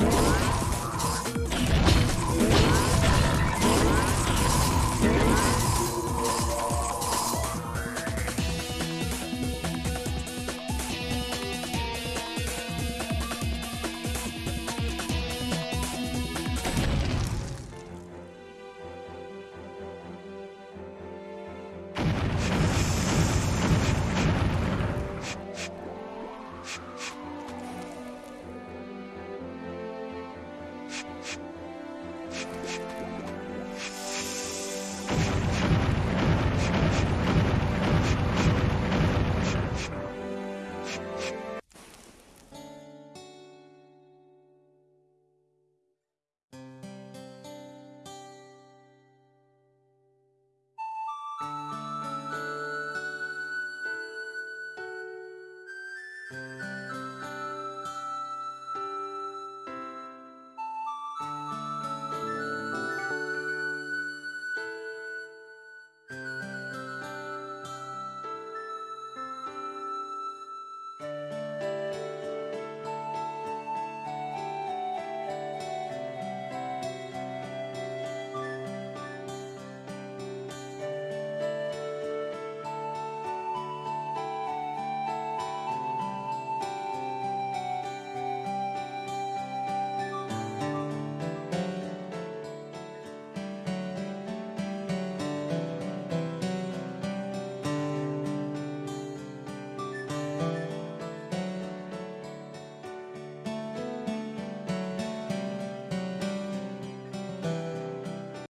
Yeah.